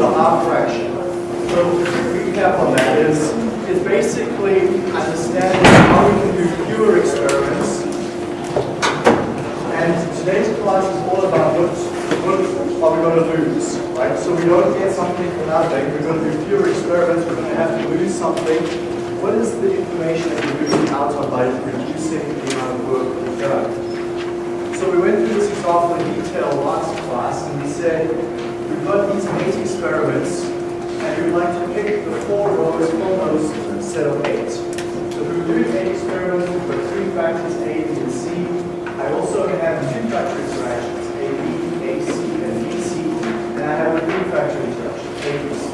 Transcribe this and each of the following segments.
a half fraction. So recap on that is, is basically understanding how we can do fewer experiments. And today's class is all about what, what are we going to lose, right? So we don't get something for nothing. We're going to do fewer experiments. We're going to have to lose something. What is the information that we're losing out on by reducing the amount of work we've done? So we went through this example in detail last class, and we said we've got these eight experiments and we'd like to pick the four rows from those set of eight. So were doing eight experiments, we've got three factors, A, B, and C. I also have two factor interactions, A, B, A, C, and B, C, and I have a three factor interaction, A, B, C.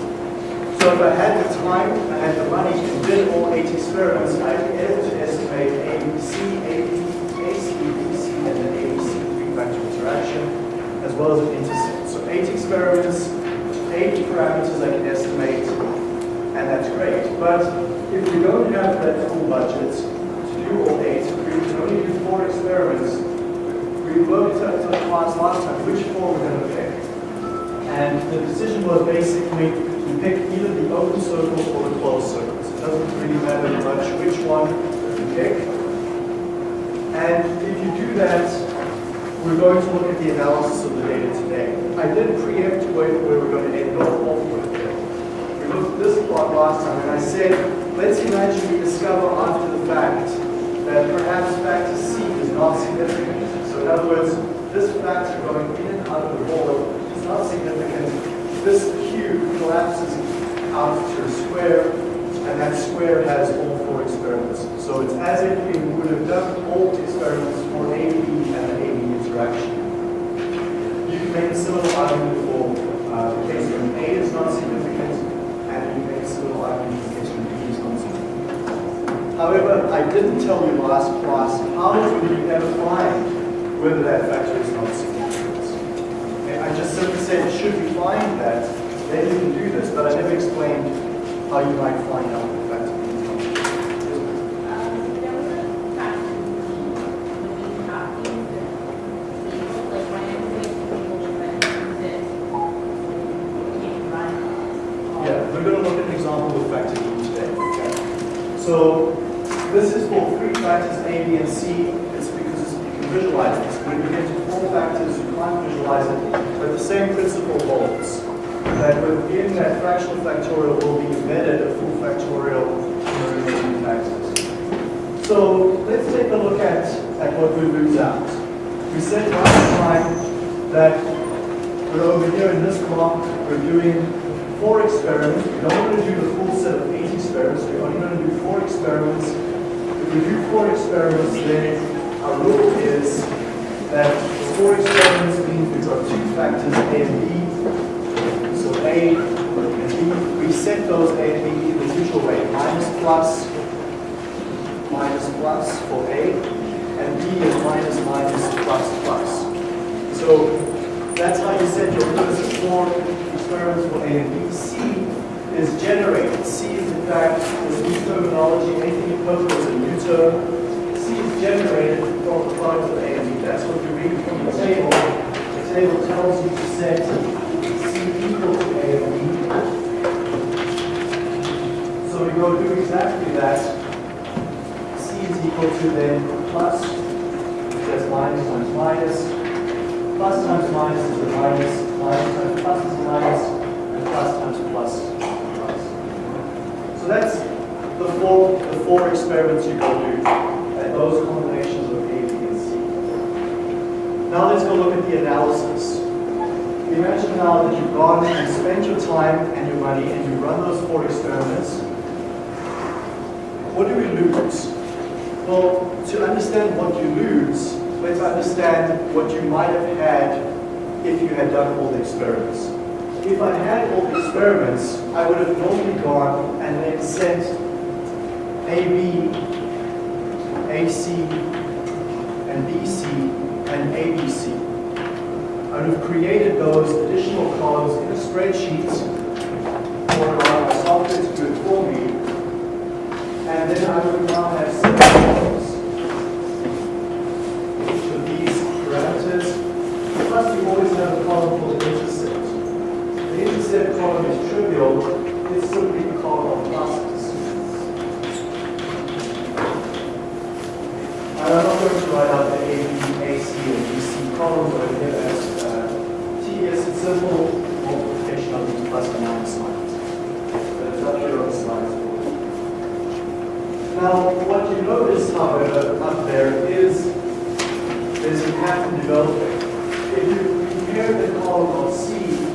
So if I had the time, I had the money to did all eight experiments, I'd be able to estimate A, C, A, B, A, C, B, C, and then A, B, C, three factor interaction, as well as an intercept. Eight experiments, eight parameters I can estimate, and that's great. But if we don't have that full budget to do all eight, we can only do four experiments. We looked at the class last time, which four we're going to pick. And the decision was basically to pick either the open circles or the closed circles. It doesn't really matter much which one we pick. And if you do that, we're going to look at the analysis of the data today. I did preempt where, where we're going to end off with it. We looked at this plot last time, and I said, let's imagine we discover after the fact that perhaps factor C is not significant. So in other words, this factor going in and out of the board is not significant. This cube collapses out to a square, and that square has all four experiments. So it's as if we would have done all the experiments for and an AB interaction. You can make a similar argument for uh, the case when A is not significant, and you make a similar argument for the case when B is not significant. However, I didn't tell you last class how will you ever find whether that factor is not significant. Okay, I just simply said, should we find that, then you can do this, but I never explained how you might find out the factor is not significant. Yeah, we're going to look at an example with factor E today. Okay. So this is for three factors A, B, and C. It's because you can visualize this. When you get to four factors, you can't visualize it, but the same principle holds. That within that fractional factorial will be embedded a full factorial in factors. So let's take a look at, at what we lose out. We said last time that we're over here in this block, we're doing four experiments. We don't want to do the full set of eight experiments. We're only going to do four experiments. We do four experiments, then our rule is that four experiments means we've got two factors, A and B. So A and B, we set those A and B in the usual way, minus plus, minus plus for A, and B is minus minus plus plus. So that's how you set your of four experiments for A and B. C is generated. C is fact this new terminology, anything you put as a new term. C is generated from the product of A and B. That's what you read from the table. The table tells you to set C equal to A and B. So we go do exactly that. C is equal to then plus, that's minus times minus. plus times minus is a minus, minus times plus is a minus, and plus times plus. So that's the four, the four experiments you go do, and those combinations of A, B, and C. Now let's go look at the analysis. Imagine now that you've gone and spent your time and your money and you run those four experiments. What do we lose? Well, to understand what you lose, let's understand what you might have had if you had done all the experiments. If I had all the experiments, I would have normally gone and then sent AB, AC, and BC, and ABC. I would have created those additional columns in a spreadsheet or allow my software to do it for me. And then I would now have seven columns. Each of these parameters. Plus you always have a column for the intercept. The intercept is trivial, it's simply column of pluses. And I'm not going to write out the A, B, A, C, and B, C columns over here as uh, tedious and simple multiplication of these plus and minus signs. But it's up here on the. Now, what you notice, however, up there is there's a pattern developing. If you compare the column of C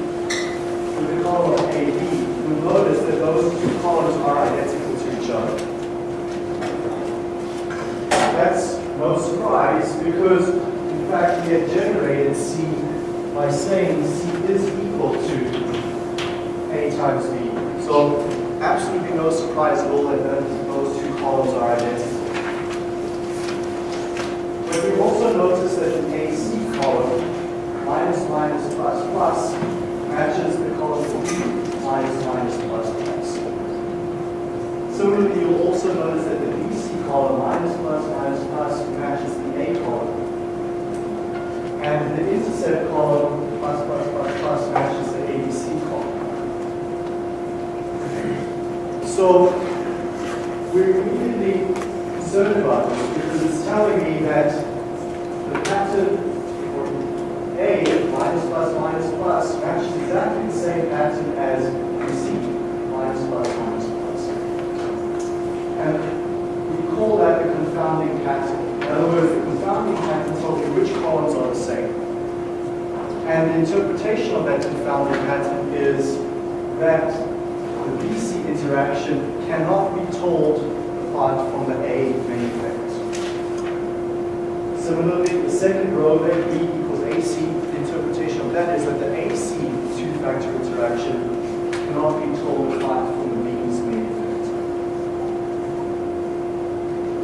column AB, you'll notice that those two columns are identical to each other. That's no surprise because, in fact, we had generated C by saying C is equal to A times B. So, absolutely no surprise at all that those two columns are identical. But we also notice that the AC column, minus minus plus plus, matches the column B, minus minus plus plus. Similarly, you'll also notice that the BC column, minus plus minus plus, matches the A column. And the intercept column, plus plus plus plus, matches the ABC column. So we're immediately concerned about this because it's telling me that the pattern for A, minus plus minus plus, matches exactly the same pattern as BC, minus plus minus plus. And we call that the confounding pattern. In other words, the confounding pattern tells are the same. And the interpretation of that confounding pattern is that the BC interaction cannot be told apart from the A main effect. Similarly, the second row there, B equals AC, the interpretation of that is that the AC two-factor interaction cannot be told apart from the B's main effect.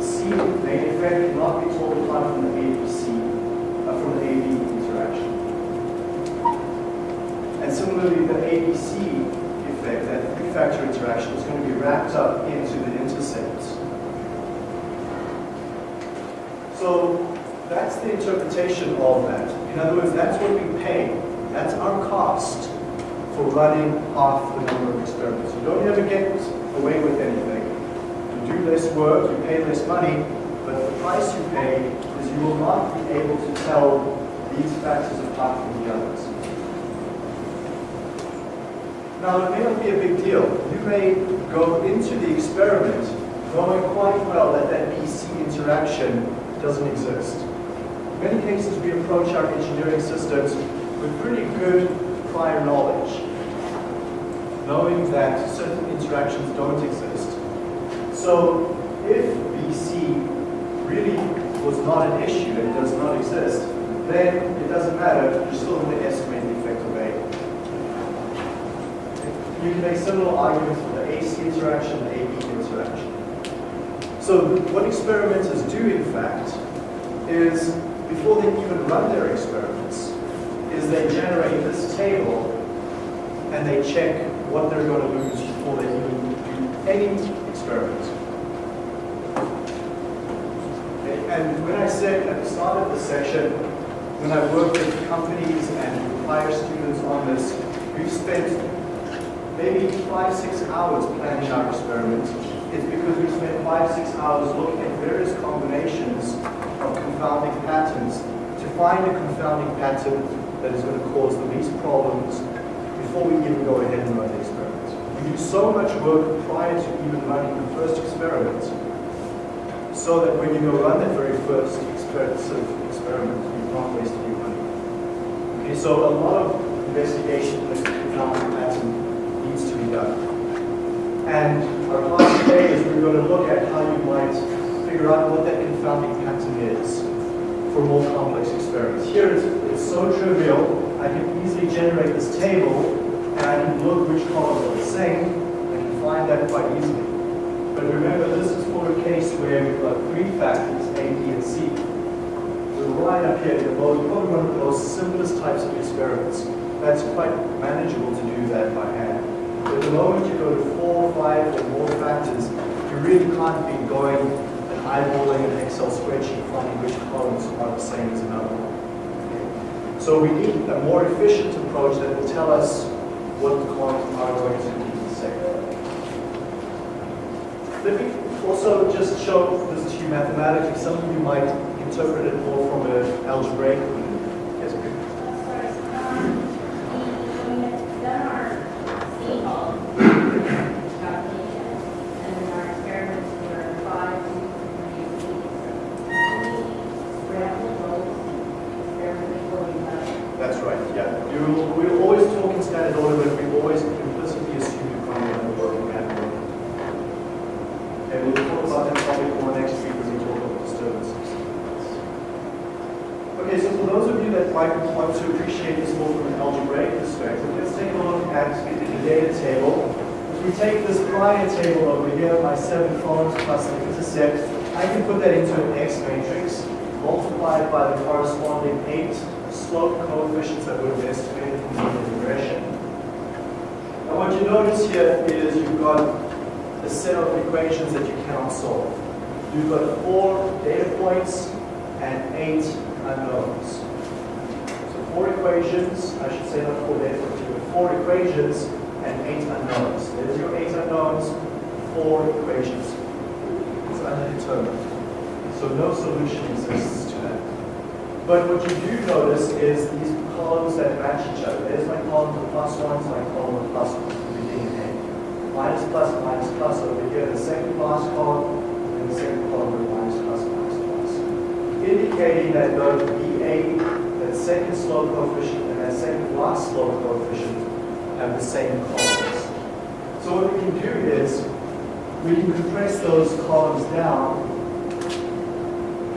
C main effect cannot be told apart from the ABC, uh, from the AB interaction. And similarly, the ABC effect, that three-factor interaction, is going to be wrapped up into the intercept. So that's the interpretation of that. In other words, that's what we pay. That's our cost for running half the number of experiments. You don't ever get away with anything. You do less work, you pay less money, but the price you pay is you will not be able to tell these factors apart from the others. Now, it may not be a big deal. You may go into the experiment knowing quite well that that BC interaction doesn't exist. In many cases, we approach our engineering systems with pretty good prior knowledge, knowing that certain interactions don't exist. So, if BC really was not an issue and does not exist, then it doesn't matter, you're still effect of A. You can make similar arguments for the AC interaction, the AB interaction. So what experimenters do, in fact, is before they even run their experiments, is they generate this table and they check what they're going to lose before they even do any experiment. Okay, And when I said at the start of the session, when I worked with companies and hire students on this, we've spent maybe five, six hours planning our experiment. It's because we spent five, six hours looking at various combinations of confounding patterns to find a confounding pattern that is going to cause the least problems before we even go ahead and run the experiment. We do so much work prior to even running the first experiment so that when you go run that very first experiment, experiment you've not wasted your money. Okay, so a lot of investigation into the confounding pattern needs to be done. And our class today is we're going to look at how you might figure out what that confounding pattern is for more complex experiments. Here it's, it's so trivial, I can easily generate this table and look which columns are the same. I can find that quite easily. But remember, this is for a case where we've got three factors, A, B, and C. We're right up here the most, probably one of the most simplest types of experiments. That's quite manageable to do that by hand. The moment you go to four, five, or more factors, you really can't be going and eyeballing an Excel spreadsheet finding which columns are the same as another one. So we need a more efficient approach that will tell us what the columns are going to be the same. Let me also just show this to you mathematically. Some of you might interpret it more from an algebraic. Yes, please. Sorry, um, we, we had done our C calculation, and then our experiments were five, two, three, six. We scrambled those, experiments were done. That's right, yeah. You, we always talk in standard order, but we always implicitly assume you can't remember working category. And we'll talk about that topic more next week when we talk about disturbances. Okay, so for those of you that might want to appreciate this more from an algebraic perspective, let's take a look at the data table. If we take this prior table over here, my seven columns plus the intercept, I can put that into an X matrix, multiplied by the corresponding eight slope coefficients that would have estimated from the regression. And what you notice here is you've got a set of equations that you cannot solve. You've got four data points and eight unknowns. So four equations, I should say not four data points, four equations and eight unknowns. There's your eight unknowns, four equations. It's undetermined. So no solution exists to that. But what you do notice is these columns that match each other. There's my column with plus one, so my column with plus one, beginning and end. Minus plus, minus plus over here, the second last column, and the second column with minus plus, minus plus. Indicating that both BA, that second slope coefficient, and that second last slope coefficient have the same columns. So what we can do is, we can compress those columns down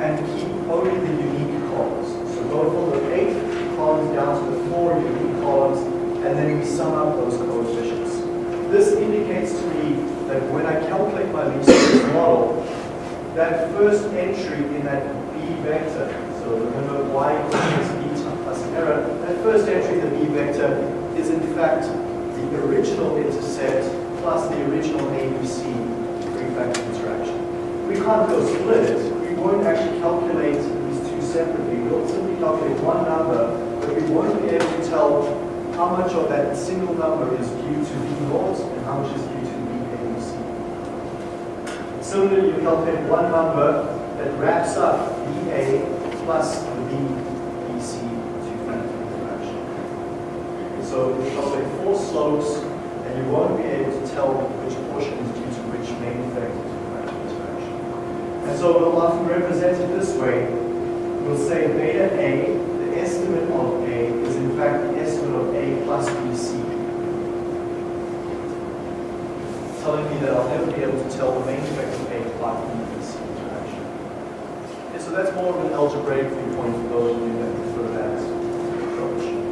and keep only the unique columns. So go from the eight columns down to the four unique columns, and then we sum up those coefficients. This indicates to me that when I calculate my least squares model, that first entry in that B vector, so remember y equals b plus error, that first entry in the B vector is in fact the original intercept plus the original ABC three-factor interaction. We can't go split it, we won't actually calculate these two separately. We'll simply calculate one number, but we won't be able to tell how much of that single number is due to V naught and how much is due to V ABC. Similarly, you calculate one number that wraps up VA plus the VBC two-factor interaction. So you calculate four slopes, and you won't be able to tell which portion is due to which main effect of two-factor interaction. And so we'll often represent it this way. We'll say beta A, the estimate of A, is in fact the estimate of A plus BC. Telling me that I'll never be able to tell the main effect of A plus BC interaction. Okay, so that's more of an algebraic viewpoint for those of you that approach.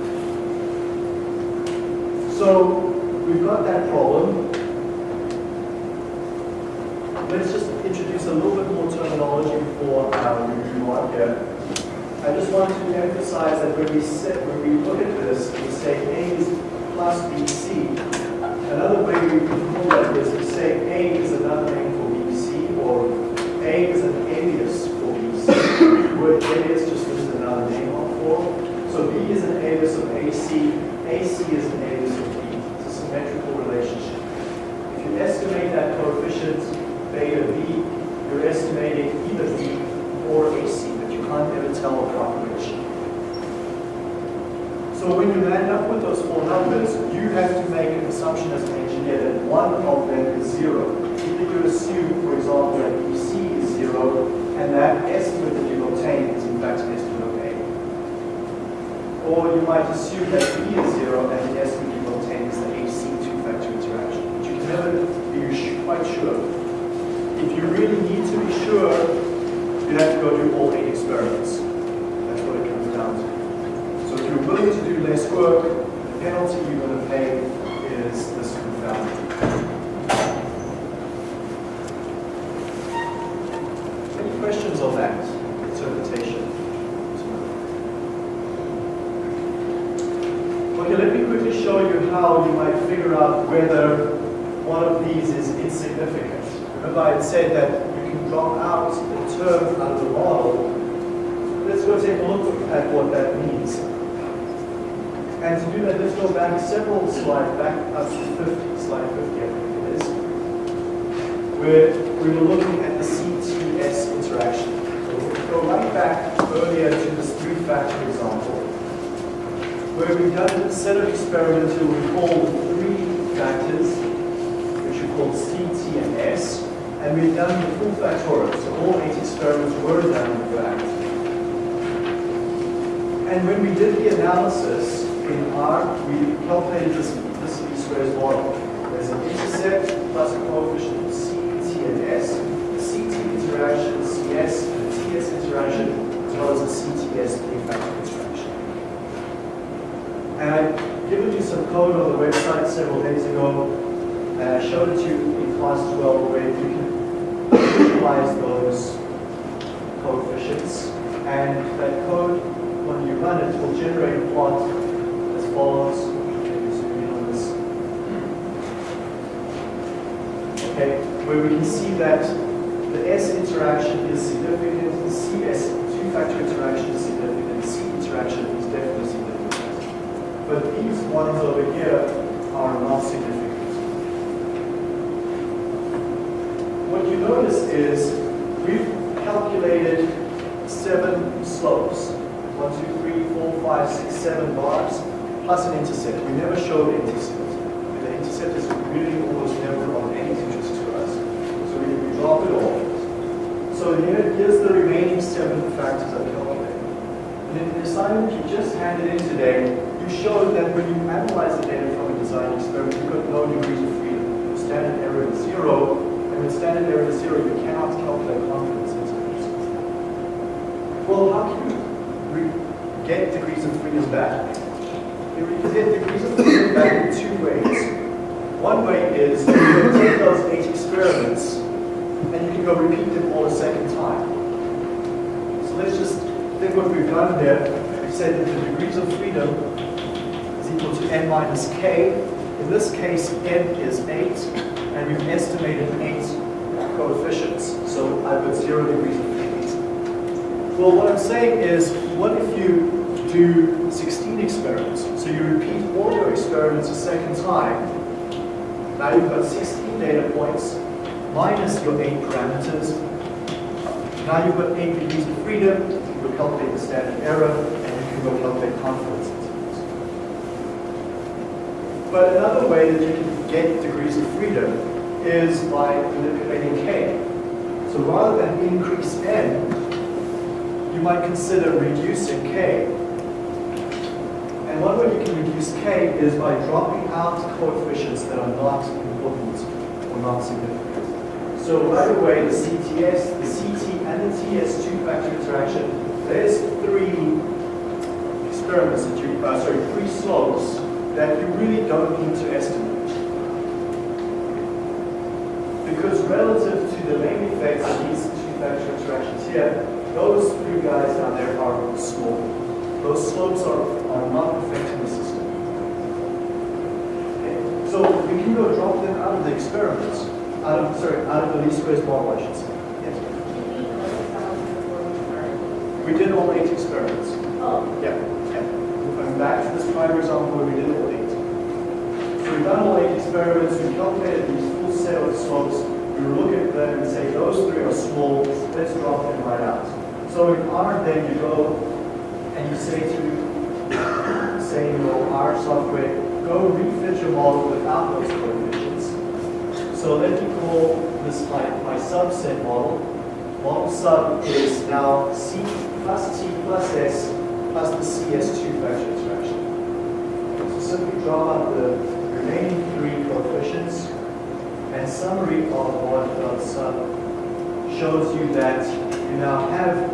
So we've got that problem. Let's just introduce a little bit more terminology for our move on here. I just want to emphasize that when we sit, when we look at this, we say A is plus BC. Another way we call that is we say A is another name for BC, or A is an alias for BC. Word alias just means another name on for. So B is an alias of AC, AC is an alias of B. It's a symmetrical relationship. If you estimate that coefficient beta B, you're either B or AC, but you can't ever tell approximation. So when you land up with those four numbers, you have to make an assumption as an engineer that one of them is zero. Either you assume, for example, that BC is zero, and that estimate that you've obtained is in fact an estimate of A. Or you might assume that B is zero, and the estimate you've obtained is the AC two-factor interaction. But you can never be quite sure. If you really need to be sure, you have to go do all eight experiments. That's what it comes down to. So if you're willing to do less work, the penalty you're going to pay is this confounding. Any questions on that interpretation? Okay, let me quickly show you how you might figure out whether one of these is insignificant. Had said that you can drop out the term of the model. Let's go take a look at what that means. And to do that, let's go back several slides, back up to 50, slide 50, I think it is, where we were looking at the CTS interaction. So we'll go right back earlier to this three-factor example, where we've done a set of experiments where we three factors, which are called C, T, and S, and we've done the full factorial, so all eight experiments were done in fact. And when we did the analysis in R, we calculated this, this least squares model. There's an intercept plus a coefficient of C, T, and S, the CT interaction, CS, and TS interaction, as well as the CTS three-factor interaction. And I've given you some code on the website several days ago, and I showed it to you as well, where you can visualize those coefficients. And that code, when you run it, will generate a plot as follows. Okay, where we can see that the S interaction is significant, the CS two-factor interaction is significant, the C interaction is definitely significant. But these ones over here are not significant. What you notice is we've calculated seven slopes. One, two, three, four, five, six, seven bars, plus an intercept. We never showed the intercept. The intercept is really almost never of any interest to us. So we, we drop it off. So here, here's the remaining seven factors I've calculated. And in the assignment you just handed in today, you showed that when you analyze the data from a design experiment, you've got no degrees of freedom. The standard error is zero, with standard error is zero, you cannot calculate confidence intervals. Well, how can you get degrees of freedom back? You can get degrees of freedom back in two ways. One way is you can take those eight experiments and you can go repeat them all a second time. So let's just think what we've done there. We've said that the degrees of freedom is equal to n minus k. In this case, n is 8, and we've estimated 8 coefficients. So I've got 0 degrees of freedom. Well, what I'm saying is, what if you do 16 experiments? So you repeat all your experiments a second time. Now you've got 16 data points, minus your 8 parameters. Now you've got 8 degrees of freedom, you will calculate the standard error, and you can go calculate confidence intervals. But another way that you can get degrees of freedom is by manipulating k. So rather than increase n, you might consider reducing k. And one way you can reduce k is by dropping out coefficients that are not important or not significant. So right away, the CTS, the CT, and the TS two-factor interaction, there's three experiments that you, uh, sorry, three slopes that you really don't need to estimate. Because relative to the main effects of these two-factor interactions here, those three guys down there are small. Those slopes are, are not affecting the system. Okay? So we can go drop them out of the experiments, out of, sorry, out of the least squares model, I should say. Yes. You need those cells before we did all eight experiments. Oh, Yeah, yeah. Going back to this prior example where we did all eight. So we've done all eight experiments, we calculated these set of slopes, we look at them and say, those three are small, let's drop them right out. So in R, then you go and you say to, say in your R software, go refit your model without those coefficients. So let me call this my, my subset model. Model sub is now C plus T plus S plus the CS2 factor interaction. So simply draw out the remaining three coefficients and summary of dot sub shows you that you now have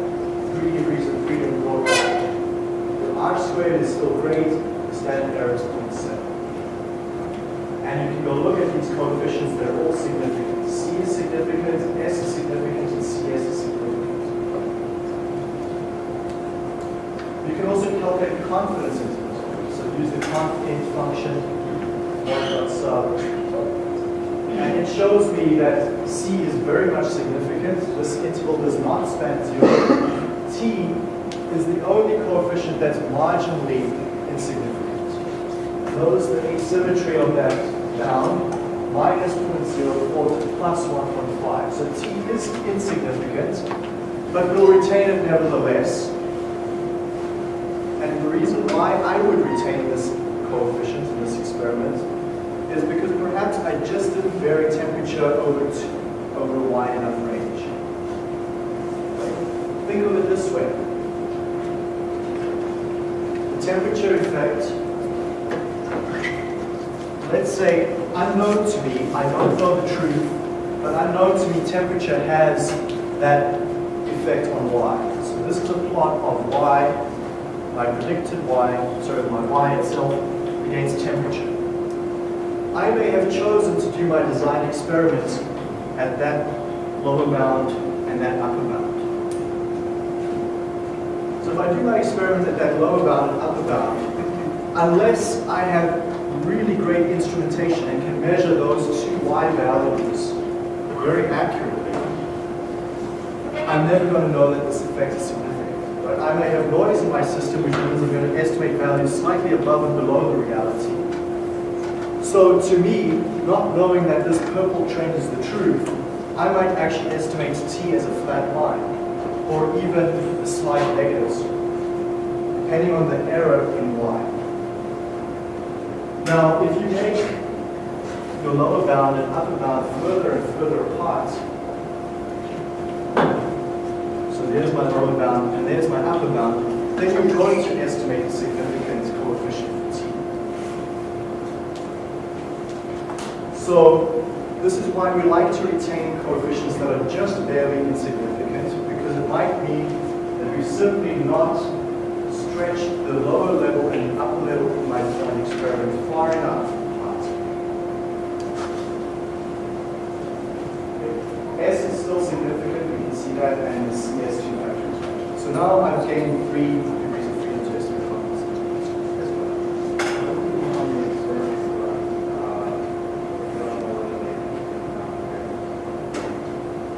three degrees of freedom brought. The R squared is still great, the standard error is 0.7. And you can go look at these coefficients, they're all significant. C is significant, S is significant, and CS is significant. You can also calculate confidence intervals. So use the confint function, sub. And it shows me that C is very much significant. This interval does not span zero. T is the only coefficient that's marginally insignificant. notice the asymmetry of that bound, minus 0.04 to plus 1.5. So t is insignificant, but we'll retain it nevertheless. And the reason why I would retain this coefficient in this experiment is because perhaps I just didn't vary temperature over, t over a wide enough range. Think of it this way. The temperature effect, let's say unknown to me, I don't know the truth, but unknown to me temperature has that effect on y. So this is a plot of y, my predicted y, sorry, my y itself against temperature. I may have chosen to do my design experiments at that lower bound and that upper bound. So if I do my experiment at that lower bound and upper bound, unless I have really great instrumentation and can measure those two y values very accurately, I'm never going to know that this effect is significant. But I may have noise in my system which means I'm going to estimate values slightly above and below the reality. So to me, not knowing that this purple trend is the truth, I might actually estimate t as a flat line, or even a slight negatives, depending on the error in y. Now, if you make your lower bound and upper bound further and further apart, so there's my lower bound and there's my upper bound, then you're going to estimate the significant coefficient for t. So this is why we like to retain coefficients that are just barely insignificant, because it might mean that we simply not stretch the lower level and the upper level of my design experiment far enough. S is still significant, we can see that, and the CS2 factor. So now I've gained three degrees of freedom to estimate confidence as well.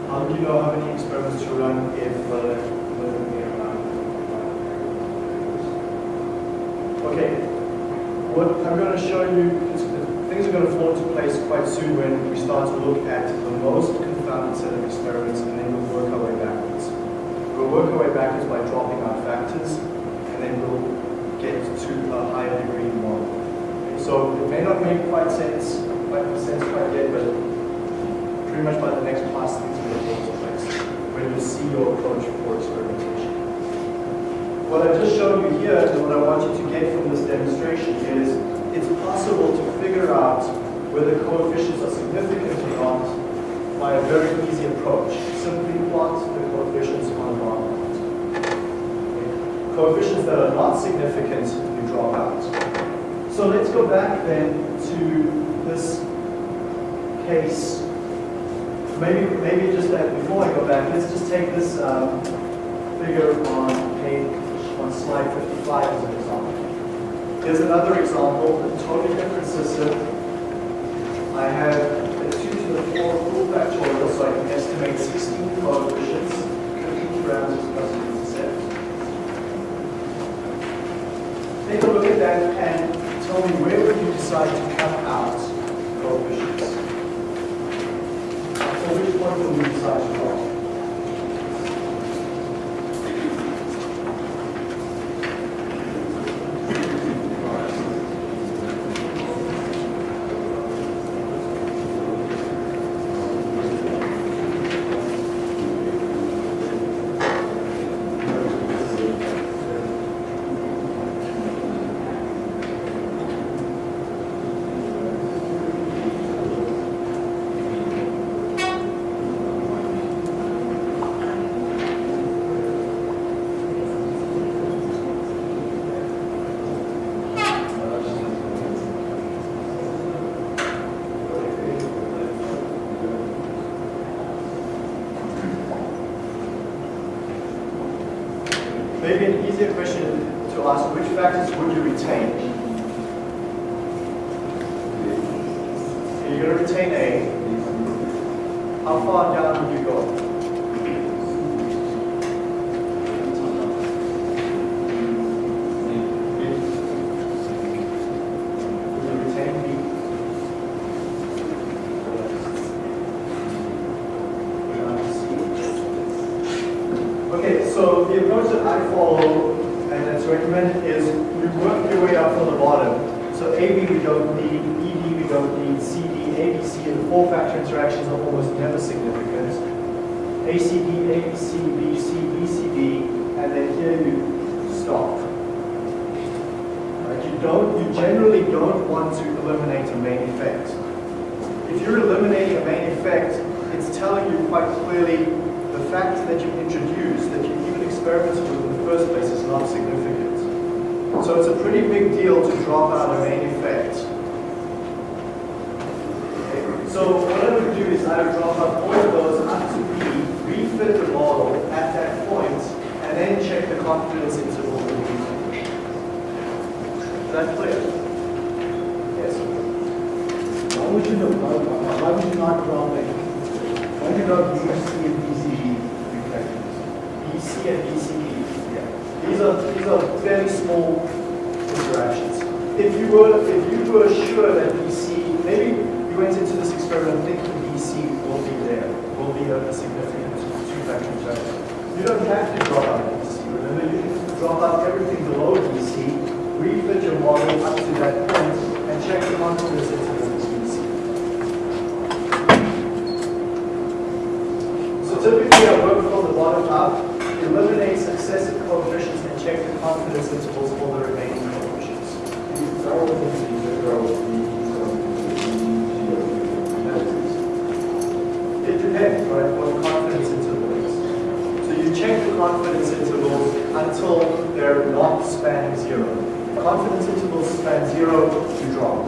How do you know how many experiments to run if Okay, what I'm things are going to fall into place quite soon when we start to look at the most confounded set of experiments and then we'll work our way backwards. We'll work our way backwards by dropping our factors and then we'll get to a higher degree model. So it may not make quite sense, quite sense quite yet, but pretty much by the next class things will fall into place when you see your approach for experimentation. What I've just showed you here and what I want you to get from this demonstration is it's possible to figure out whether coefficients are significant or not by a very easy approach. Simply plot the coefficients on a bar plot. Coefficients that are not significant, you drop out. So let's go back then to this case. Maybe, maybe just that before I go back, let's just take this um, figure on page on slide 55 as example. Here's another example, a totally different system. I have a 2 to the 4 full factorial, so I can estimate 16 coefficients, 15 parameters plus an intercept. Take a look at that and tell me where would you decide to cut out coefficients? So which point will you decide to drop? Maybe an easier question to ask, which factors would you retain? You're going to retain A. How far down would you go? the approach that I follow and that's recommended is you work your way up from the bottom. So AB we don't need, ED we don't need, CD, ABC, and the four-factor interactions are almost never significant. ACD, ABC, BC, BCD, and then here you stop. Right, you don't, you generally don't want to eliminate a main effect. If you're eliminating a main effect, it's telling you quite clearly the fact that you introduced, that you even experimented with in the first place is not significant. So it's a pretty big deal to drop out a main effect. Okay, So what I would do is I would drop out all of those up to B, refit the model at that point, and then check the confidence interval in B. Is that clear? Yes. Why would you not, why why would you not drop it? Why do you not use C and BCD reflectors? BC and BCD. Yeah. These are these are fairly small interactions. If you were if you were sure that BC, maybe you went into this experiment thinking BC will be there, will be a, a significant two-factor interaction. You don't have to drop out BC. Remember, you drop out everything below BC, refit your model up to that point, and check the confidence interval for BC. So typically I work from the bottom up, eliminate successive coefficients and check the confidence intervals for the remaining coefficients. It depends, right, what confidence interval is. So you check the confidence intervals until they're not spanning zero. Confidence intervals span zero, you drop.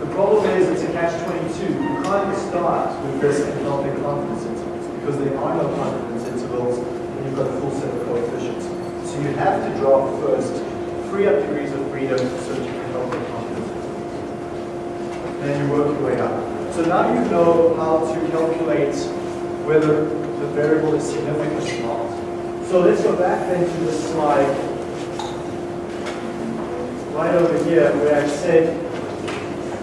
The problem is it's a catch-22. You can't start with this and not the confidence intervals because there are no confidence intervals when you've got a full set of coefficients. So you have to drop first, free up degrees of freedom so that you can help the confidence. Then you work your way up. So now you know how to calculate whether the variable is significant or not. So let's go back then to the slide right over here where I said,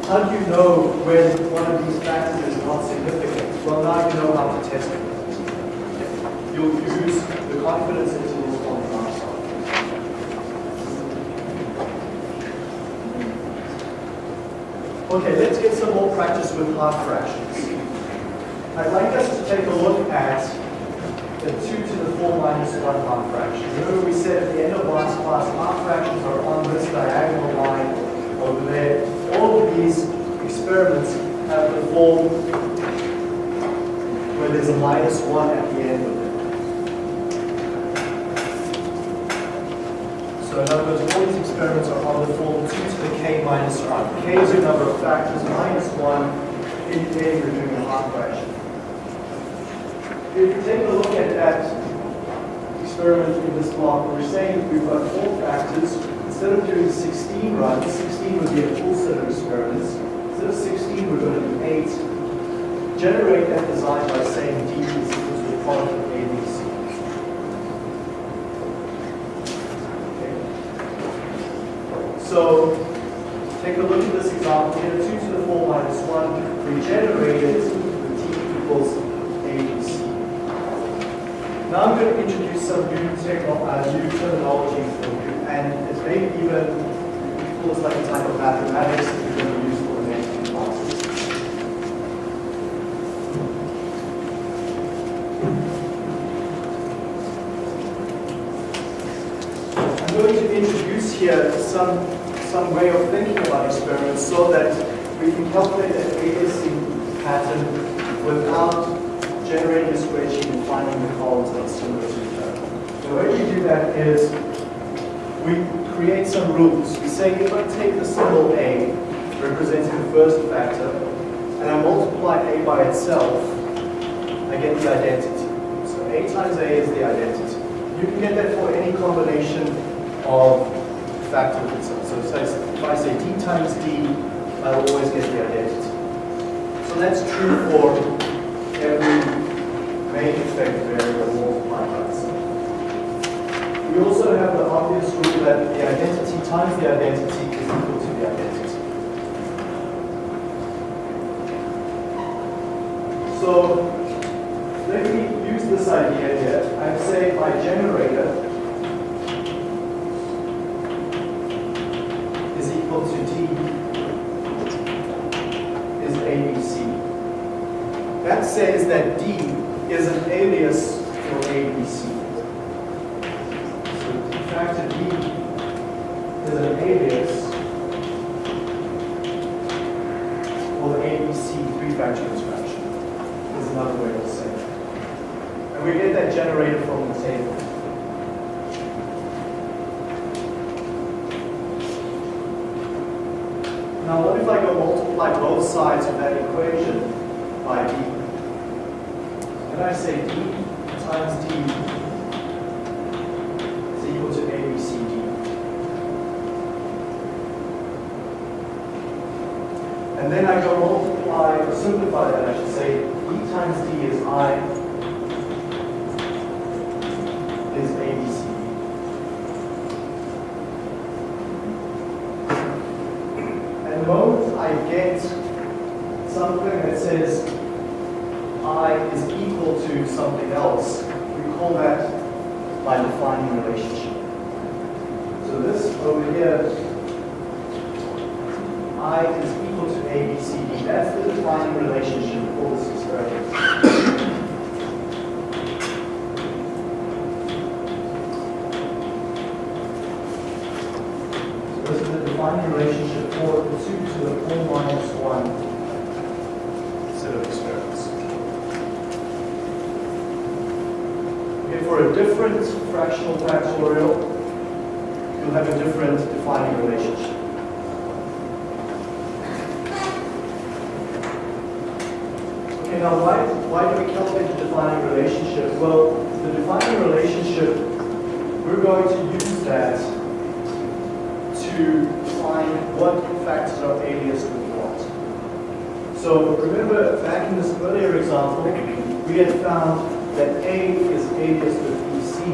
how do you know when one of these factors is not significant? Well, now you know how to test it. You'll use the confidence intervals on the outside. Okay, let's get some more practice with half fractions. I'd like us to take a look at the 2 to the 4 minus 1 half fraction. Remember we said at the end of last class, half fractions are on this diagonal line over there. All of these experiments have the form where there's a minus 1 at the end of it. So in other words, all these experiments are on the form 2 to the k minus 1. k is your number of factors, minus 1 indicating you're doing a half fraction. If you take a look experiment in this block, we're saying we've got four factors. Instead of doing 16 runs, 16 would be a full set of experiments. Instead of 16, we're going to do 8. Generate that design by saying d is equal to the product of a, b, c. So take a look at this example here, 2 to the 4 minus 1, we generated with t equals. Now I'm going to introduce some new, uh, new terminology for you, and it's maybe even feels like a type of mathematics that you're going to use for the next few classes. I'm going to introduce here some, some way of thinking about experiments so that we can calculate an ASC pattern without generating a spreadsheet and finding the columns that are similar to each other. The way we do that is we create some rules. We say if I take the symbol A, representing the first factor, and I multiply A by itself, I get the identity. So A times A is the identity. You can get that for any combination of factors itself. So if I say D times D, I will always get the identity. So that's true for every main effect variable itself. We also have the obvious rule that the identity times the identity is equal to the identity. So let me use this idea here, I'd say my generator is equal to D is ABC. That says that D is an alias for ABC. So de facto D is an alias for the ABC three-factor interaction. Is another way to say it. And we get that generated from the table. Now what if I go multiply both sides of that equation by D? And I say D times D is equal to ABCD. And then I go multiply, or simplify that, I should say, E times D is I is ABCD. And the moment I get something that says I is equal to something else, we call that my defining relationship. So this over here, I is equal to ABCD. That's the defining relationship for this experiment. So this is the defining relationship for the 2 to the 4 minus 1 set of experiments. Okay, for a different fractional factorial, you'll have a different defining relationship. Okay, now why, why do we calculate the defining relationship? Well, the defining relationship, we're going to use that to find what factors are alias with what. So remember back in this earlier example, we had found that A alias with BC,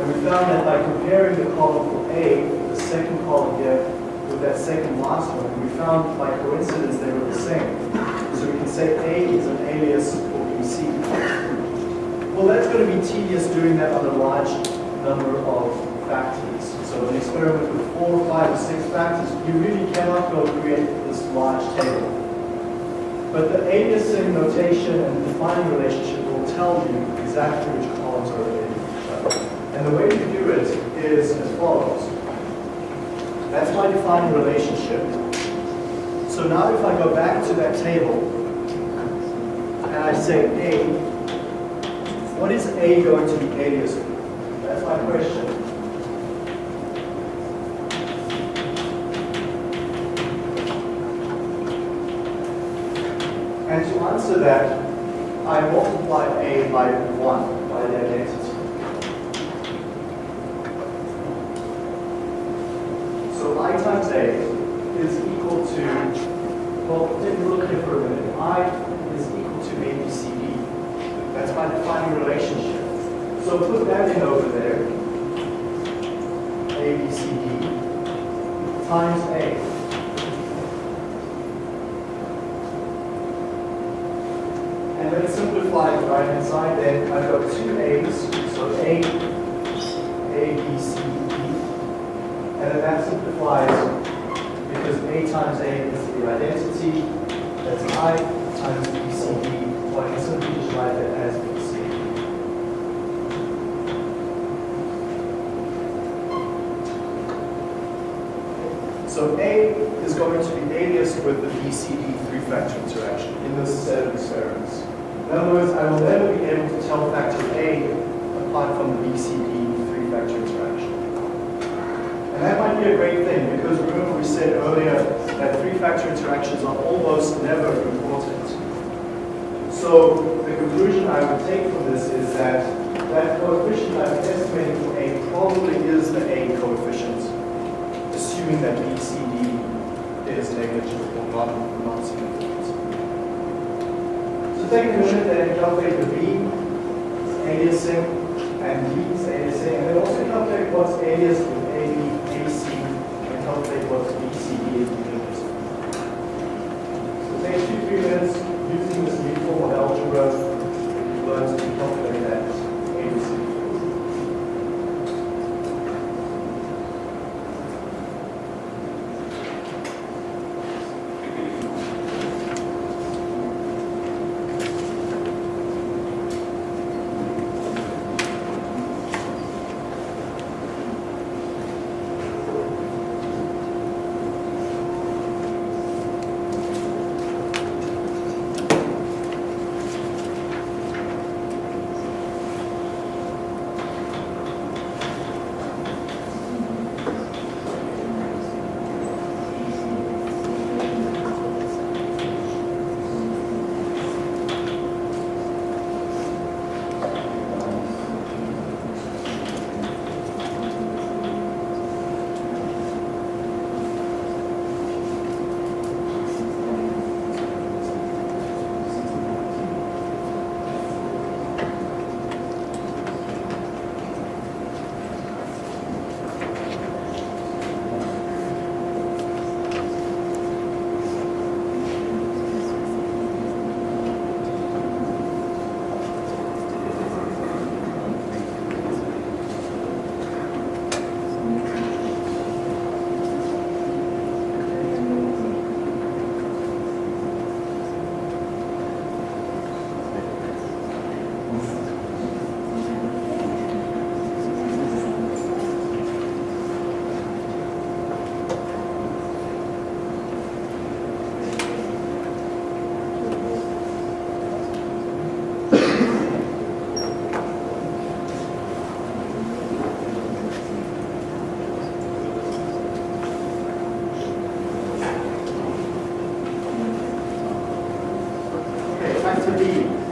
and we found that by comparing the column for A, the second column here, with that second last one, we found by coincidence they were the same. So we can say A is an alias for BC. Well, that's going to be tedious doing that on a large number of factors. So an experiment with four, five, or six factors, you really cannot go create this large table. But the aliasing notation and defining relationship will tell you exactly which columns are related to each other. And the way to do it is as follows. That's my defining relationship. So now if I go back to that table and I say A, what is A going to be alias with? That's my question. And to answer that, I multiply A by 1, by the identity. So Is equal to, well, look here for a minute. I is equal to ABCD. That's my defining relationship. So put that in over there. ABCD times A. And then simplify the right hand side, then I've got two A's, so A, A, B, C, D. And then that simplifies because A times A is the identity, that's I times B, C, D. Well, I can simply write that as C. So A is going to be alias with the BCD three-factor interaction in this set of experiments. In other words, I will never be able to tell factor A apart from the BCD three-factor interaction. And that might be a great thing because remember we said earlier that three-factor interactions are almost never important. So the conclusion I would take from this is that that coefficient I'm estimating for A probably is the A coefficient, assuming that BCD is negligible or not, not significant. So take a minute and calculate the B aliasing and D's aliasing, and then also calculate what's alias to be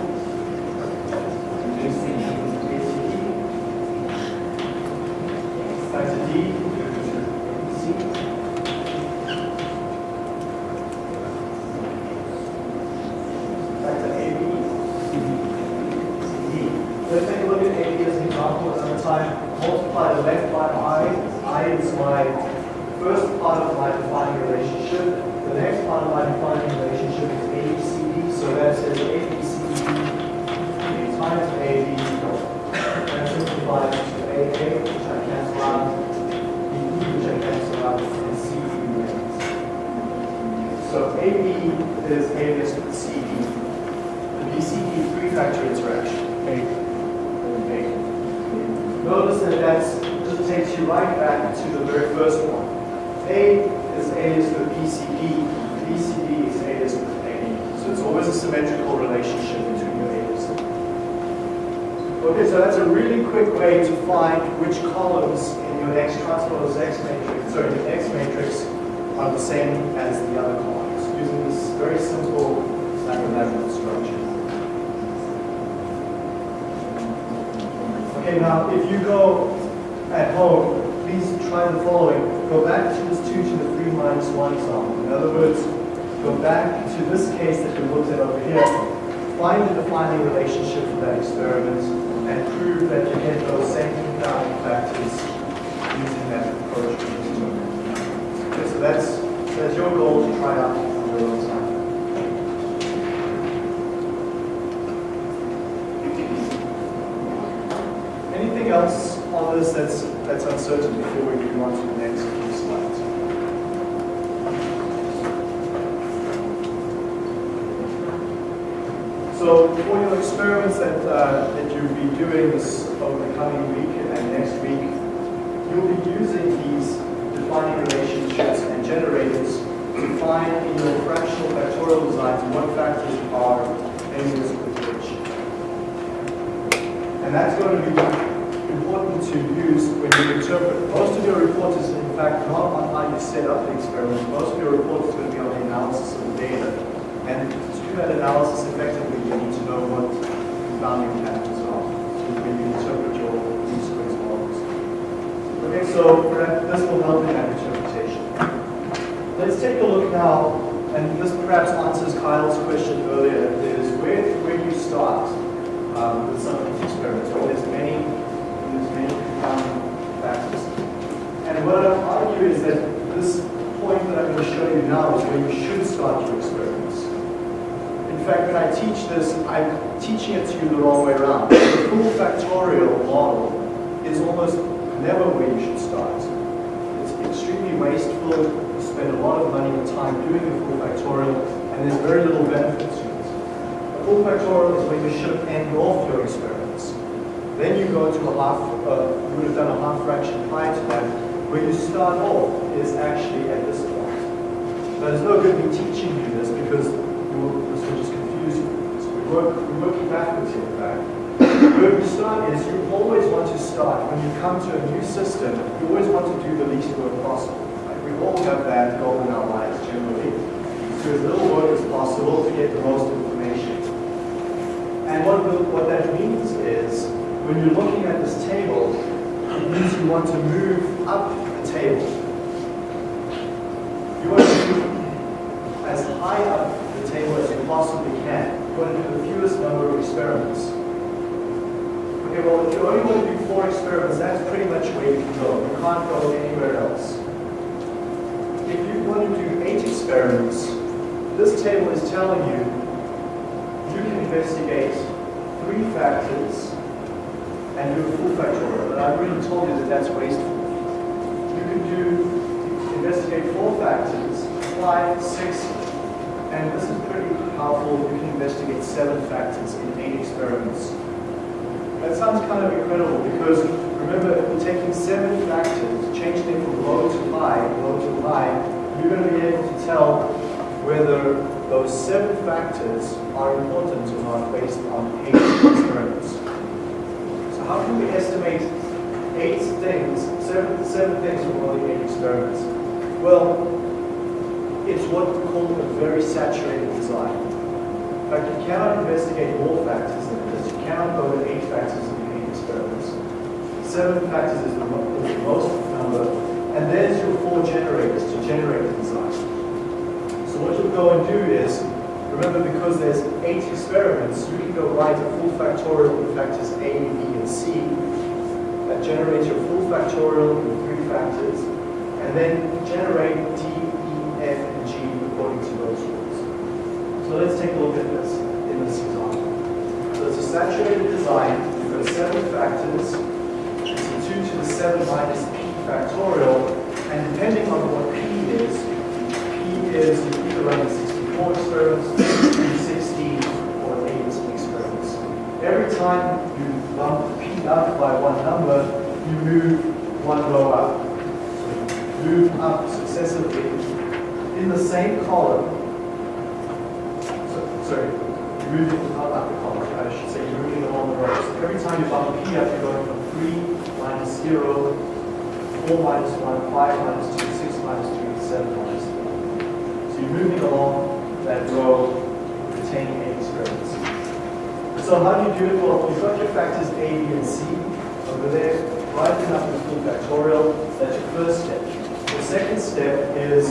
looked at over here. Find the defining relationship for that experiment and prove that you get those same confounding factors using that approach. Okay, so that's, that's your goal to try out on your own time. Anything else on this that's, that's uncertain before we move on to the next few slides? For your experiments that, uh, that you'll be doing this over the coming week and next week, you'll be using these defining relationships and generators to find in your fractional factorial designs what factors are alias with which. And that's going to be important to use when you interpret. Most of your report is in fact not on how you set up the experiment. Most of your report is going to be on the analysis of the data. And to do that analysis effectively, know what confounding patterns are when you interpret your least squares models. Okay, so this will help in that interpretation. Let's take a look now, and this perhaps answers Kyle's question earlier, is where, where do you start um, with some of these experiments? Well, there's many, there's many confounding factors. And what I argue is that this point that I'm going to show you now is where you should start your experiments. In fact, when I teach this, I'm teaching it to you the wrong way around. The full factorial model is almost never where you should start. It's extremely wasteful. You spend a lot of money and time doing the full factorial, and there's very little benefit to it. A full factorial is where you should end off your experiments. Then you go to a half, uh, you would have done a half fraction prior to that. Where you start off is actually at this point. Now, there's no good me teaching you this because you will, this will just confuse you. So we work, working backwards here, in fact. Where we start is you always want to start, when you come to a new system, you always want to do the least work possible. Like we all have that goal in our lives generally. Do as little work as possible to get the most information. And what, what that means is, when you're looking at this table, it means you want to move up the table. You want to move as high up the table as you possibly can. Want to do the fewest number of experiments. Okay, well, if you only want to do four experiments, that's pretty much where you can go. You can't go anywhere else. If you want to do eight experiments, this table is telling you you can investigate three factors and do a full factorial. But I've already told you that that's wasteful. You can do investigate four factors, five, six, and this is pretty powerful. You can investigate seven factors in eight experiments. That sounds kind of incredible because remember, if we're taking seven factors, changing them from low to high, low to high, you're going to be able to tell whether those seven factors are important or not based on eight experiments. So how can we estimate eight things, seven, seven things from only eight experiments? Well, it's what we call a very saturated design. In fact, you cannot investigate more factors than this. You cannot go to eight factors in eight experiments. Seven factors is the is the most number, and there's your four generators to generate the design. So what you'll go and do is, remember because there's eight experiments, you can go write a full factorial with factors A, B, and C. That generates your full factorial with three factors, and then generate D, So let's take a look at this in this example. So it's a saturated design, you've got seven factors, it's a 2 to the 7 minus p factorial, and depending on what p is, p is you either run 64 experiments, 360, or 8 experiments. Every time you bump p up by one number, you move one row up. So you move up successively in the same column. So- Sorry, you're moving up, up the column, I should say you're moving along the rows. Every p up, you're going from 3 minus 0, 4 minus 1, 5 minus 2, 6 minus 3, 7 minus 3. So you're moving along that row, retaining eight experiments. So how do you do it? Well, you've got your factors A, B, and C over there. Write them up in full factorial. That's your first step. The second step is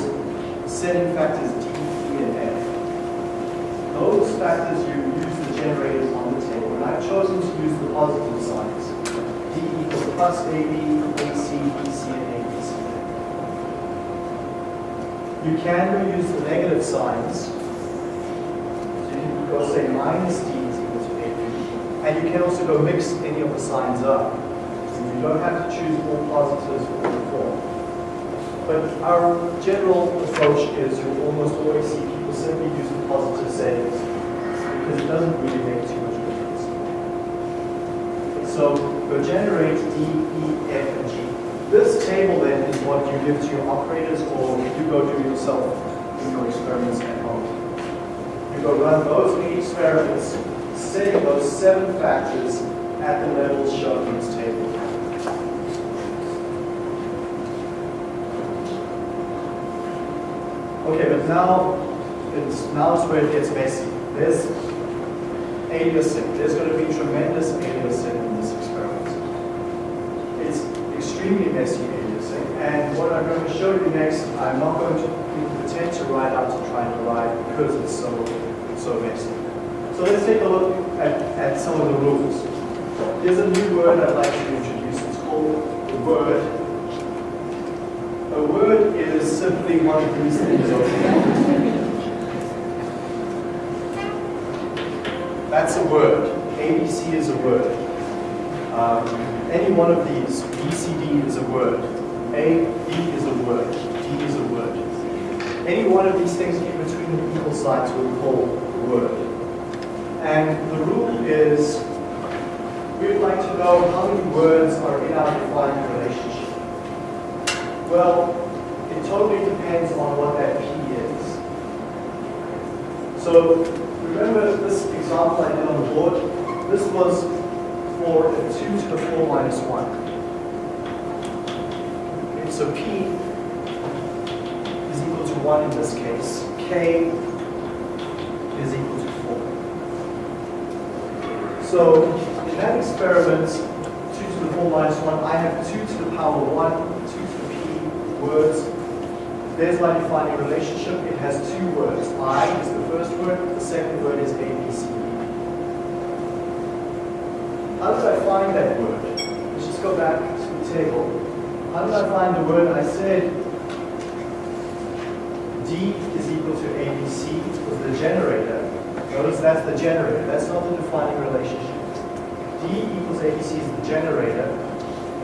setting factors D, E, and F. Those factors you use the generators on and I've chosen to use the positive signs. D equals plus AB, AC, BC, and ABC. You can go use the negative signs. So you can go say minus D is equal to AB. And you can also go mix any of the signs up. So you don't have to choose all positives or all four. But our general approach is you'll almost always see people simply use the positive settings because it doesn't really make too much. So go generate D, E, F, and G. This table then is what you give to your operators or you go do yourself in your experiments at home. You go run those eight experiments, setting those seven factors at the levels shown in this table. Okay, but now it's now it's where it gets messy. There's aliasing. There's going to be tremendous aliasing in this experiment. It's extremely messy and what I'm going to show you next, I'm not going to pretend to write out to try and arrive because it's so so messy. So let's take a look at, at some of the rules. Here's a new word I'd like to introduce. It's called the word a word is simply one of these things. That's a word. ABC is a word. Um, any one of these, BCD is a word. A, B is a word. D is a word. Any one of these things in between the equal signs we call a word. And the rule is, we'd like to know how many words are in our defined relationship. Well, it totally depends on what that P is. So remember this example I did on the board? This was for a 2 to the 4 minus 1. Okay, so P is equal to 1 in this case. K is equal to 4. So in that experiment, 2 to the 4 minus 1, I have 2 to the power 1, 2 to the P words. There's my defining relationship. It has two words. I is the first word, the second word is A, B, C, D. How did I find that word? Let's just go back to the table. How did I find the word? I said D is equal to ABC was the generator. Notice that's the generator. That's not the defining relationship. D equals ABC is the generator.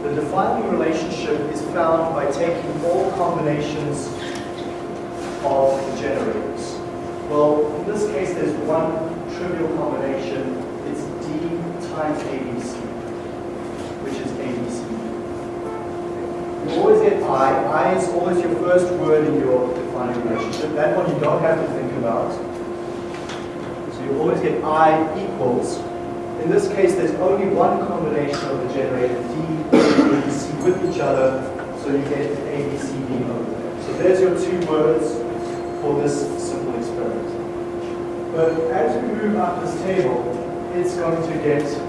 The defining relationship is found by taking all combinations of the generators. Well, in this case, there's one trivial combination. Times ABC, which is ABC. You always get I. I is always your first word in your defining relationship. That one you don't have to think about. So you always get I equals. In this case, there's only one combination of the generator, D and ABC with each other, so you get ABCD over there. So there's your two words for this simple experiment. But as we move up this table, it's going to get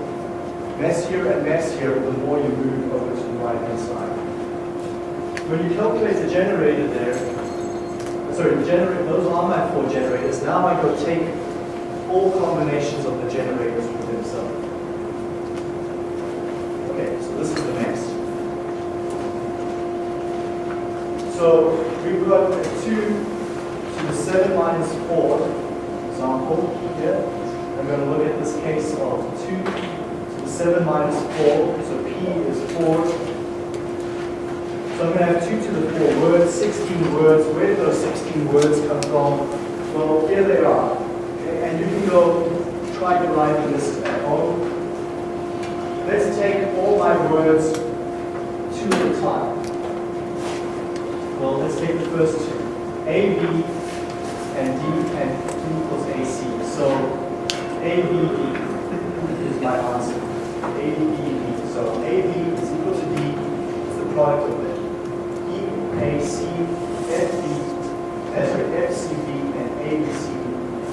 messier and messier the more you move over to the right-hand side. When you calculate the generator there, sorry, the generator, those are my four generators. Now I go take all combinations of the generators within itself. Okay, so this is the mess. So we've got a 2 to the 7 minus 4 example here. I'm going to look at this case of 2 to the 7 minus 4. So P is 4. So I'm going to have 2 to the 4 words, 16 words. Where did those 16 words come from? Well, here they are. Okay, And you can go try to write this at home. Let's take all my words two at a time. Well, let's take the first two. A, B, and D, and D equals AC. So A, B, D is my answer. A, B, D. So A, B is equal to D. It's the product of them. E, A, C, F, B, sorry, F, C, B, and A, B, C,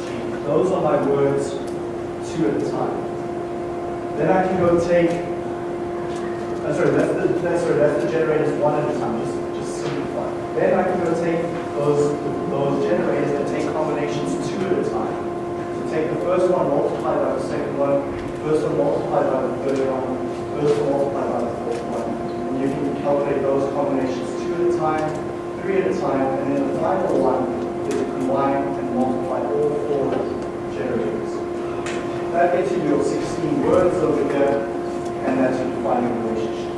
G. Those are my words two at a time. Then I can go take, uh, sorry, that's the, that's, sorry, that's the generators one at a time, just, just simplify. Then I can go take those, those generators and take combinations two at a time. So take the first one, multiply by the second one, first one multiplied by the third one, first multiplied by the fourth one. And you can calculate those combinations two at a time, three at a time, and then the final one is combine and multiply all four generators. That gets you your 16 words over there, and that's your defining relationship.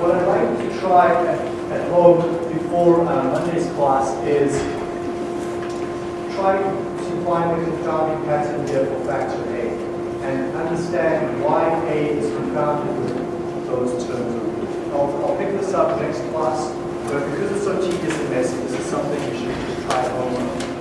What I'd like to try at, at home before uh, Monday's class is try to find the confounding pattern here for factor A and understand why A is confounded with those terms. I'll, I'll pick this up next class, but because it's so tedious and messy, this is something you should try just